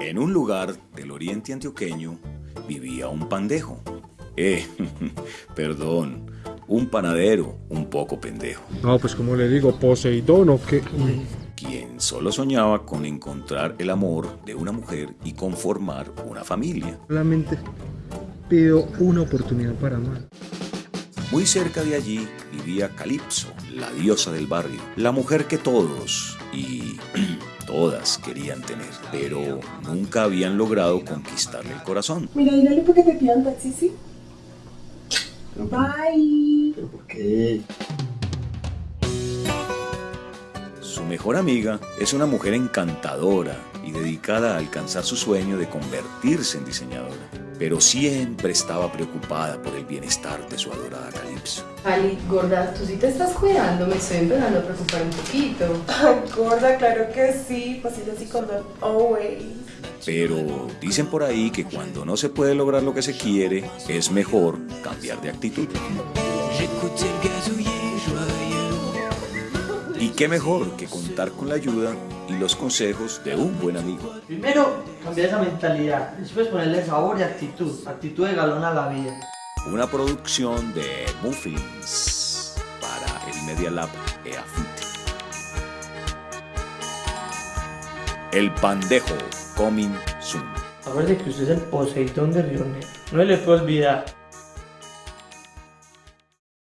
En un lugar del oriente antioqueño vivía un pandejo. Eh, perdón, un panadero un poco pendejo, No, pues como le digo, Poseidón o qué. quien solo soñaba con encontrar el amor de una mujer y conformar una familia. Solamente pido una oportunidad para amar. Muy cerca de allí vivía Calipso, la diosa del barrio, la mujer que todos y todas querían tener, pero nunca habían logrado conquistarle el corazón. Mira, dígale porque te pidan taxi, ¿sí? Bye. ¿Pero por qué? Su mejor amiga es una mujer encantadora y dedicada a alcanzar su sueño de convertirse en diseñadora, pero siempre estaba preocupada por el bienestar de su adorada Calipso. Ali, gorda, tú sí te estás cuidando, me estoy empezando a preocupar un poquito. Ay, gorda, claro que sí. Pasillo así con always. Pero dicen por ahí que cuando no se puede lograr lo que se quiere, es mejor cambiar de actitud. Y qué mejor que contar con la ayuda y los consejos de un buen amigo. Primero, cambiar esa mentalidad. Después ponerle sabor y actitud. Actitud de galón a la vida. Una producción de Muffins para el Media Lab EAFIT. El Pandejo, coming soon. Acuérdate que usted es el Poseidón de Río Negro. No le puede olvidar.